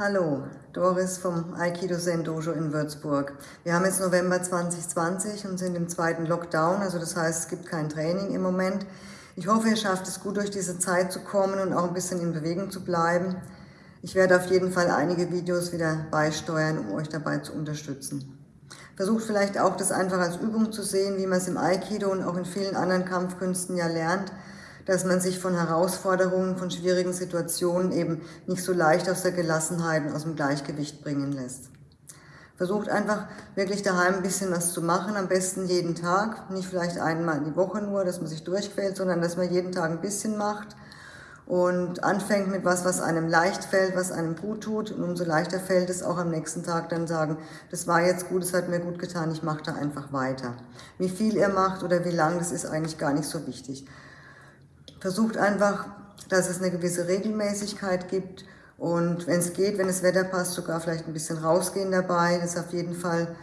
Hallo, Doris vom Aikido Zen Dojo in Würzburg. Wir haben jetzt November 2020 und sind im zweiten Lockdown, also das heißt, es gibt kein Training im Moment. Ich hoffe, ihr schafft es gut durch diese Zeit zu kommen und auch ein bisschen in Bewegung zu bleiben. Ich werde auf jeden Fall einige Videos wieder beisteuern, um euch dabei zu unterstützen. Versucht vielleicht auch, das einfach als Übung zu sehen, wie man es im Aikido und auch in vielen anderen Kampfkünsten ja lernt, dass man sich von Herausforderungen, von schwierigen Situationen eben nicht so leicht aus der Gelassenheit und aus dem Gleichgewicht bringen lässt. Versucht einfach wirklich daheim ein bisschen was zu machen, am besten jeden Tag, nicht vielleicht einmal in die Woche nur, dass man sich durchquält, sondern dass man jeden Tag ein bisschen macht und anfängt mit was, was einem leicht fällt, was einem gut tut und umso leichter fällt es auch am nächsten Tag dann sagen, das war jetzt gut, es hat mir gut getan, ich mache da einfach weiter. Wie viel ihr macht oder wie lang, das ist eigentlich gar nicht so wichtig. Versucht einfach, dass es eine gewisse Regelmäßigkeit gibt und wenn es geht, wenn das Wetter passt, sogar vielleicht ein bisschen rausgehen dabei. Das auf jeden Fall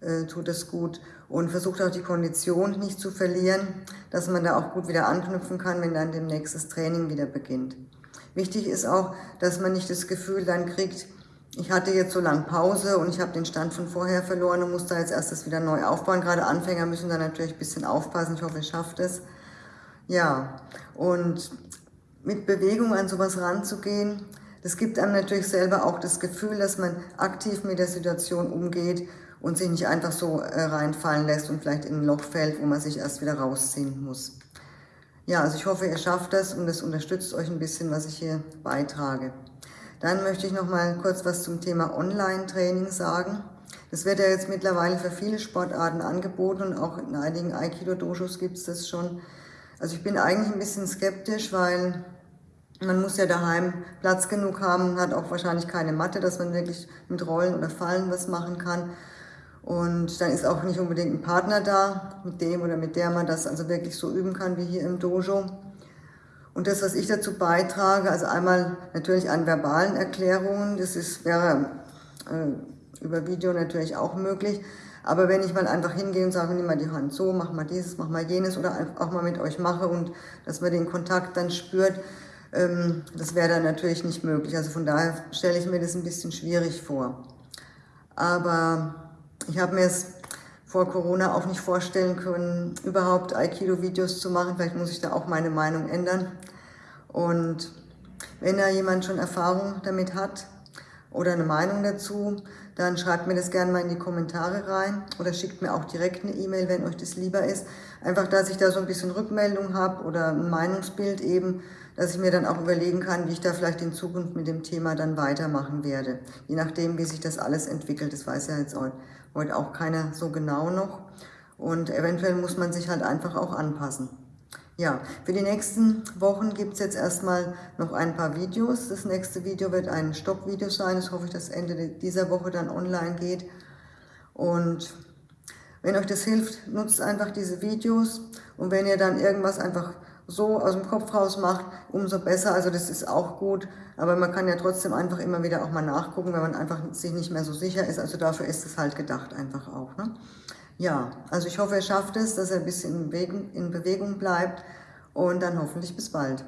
äh, tut es gut. Und versucht auch die Kondition nicht zu verlieren, dass man da auch gut wieder anknüpfen kann, wenn dann demnächst das Training wieder beginnt. Wichtig ist auch, dass man nicht das Gefühl dann kriegt, ich hatte jetzt so lange Pause und ich habe den Stand von vorher verloren und muss da jetzt erst das wieder neu aufbauen. Gerade Anfänger müssen da natürlich ein bisschen aufpassen. Ich hoffe, ihr schafft es. Ja, und mit Bewegung an sowas ranzugehen, das gibt einem natürlich selber auch das Gefühl, dass man aktiv mit der Situation umgeht und sich nicht einfach so äh, reinfallen lässt und vielleicht in ein Loch fällt, wo man sich erst wieder rausziehen muss. Ja, also ich hoffe, ihr schafft das und das unterstützt euch ein bisschen, was ich hier beitrage. Dann möchte ich noch mal kurz was zum Thema Online-Training sagen. Das wird ja jetzt mittlerweile für viele Sportarten angeboten und auch in einigen Aikido-Dojos gibt es das schon. Also ich bin eigentlich ein bisschen skeptisch, weil man muss ja daheim Platz genug haben hat auch wahrscheinlich keine Matte, dass man wirklich mit Rollen oder Fallen was machen kann. Und dann ist auch nicht unbedingt ein Partner da, mit dem oder mit der man das also wirklich so üben kann wie hier im Dojo. Und das, was ich dazu beitrage, also einmal natürlich an verbalen Erklärungen, das ist, wäre äh, über Video natürlich auch möglich, aber wenn ich mal einfach hingehe und sage, nimm mal die Hand so, mach mal dieses, mach mal jenes oder auch mal mit euch mache und dass man den Kontakt dann spürt, ähm, das wäre dann natürlich nicht möglich. Also von daher stelle ich mir das ein bisschen schwierig vor. Aber ich habe mir es vor Corona auch nicht vorstellen können, überhaupt Aikido-Videos zu machen. Vielleicht muss ich da auch meine Meinung ändern. Und wenn da jemand schon Erfahrung damit hat oder eine Meinung dazu, dann schreibt mir das gerne mal in die Kommentare rein oder schickt mir auch direkt eine E-Mail, wenn euch das lieber ist. Einfach, dass ich da so ein bisschen Rückmeldung habe oder ein Meinungsbild eben, dass ich mir dann auch überlegen kann, wie ich da vielleicht in Zukunft mit dem Thema dann weitermachen werde. Je nachdem, wie sich das alles entwickelt. Das weiß ja jetzt heute auch keiner so genau noch. Und eventuell muss man sich halt einfach auch anpassen. Ja, für die nächsten Wochen gibt es jetzt erstmal noch ein paar Videos. Das nächste Video wird ein Stoppvideo sein. Das hoffe ich, dass Ende dieser Woche dann online geht. Und wenn euch das hilft, nutzt einfach diese Videos. Und wenn ihr dann irgendwas einfach so aus dem Kopf raus macht, umso besser. Also das ist auch gut. Aber man kann ja trotzdem einfach immer wieder auch mal nachgucken, wenn man einfach sich nicht mehr so sicher ist. Also dafür ist es halt gedacht einfach auch. Ne? Ja, also ich hoffe, er schafft es, dass er ein bisschen in Bewegung, bleibt und dann hoffentlich bis bald.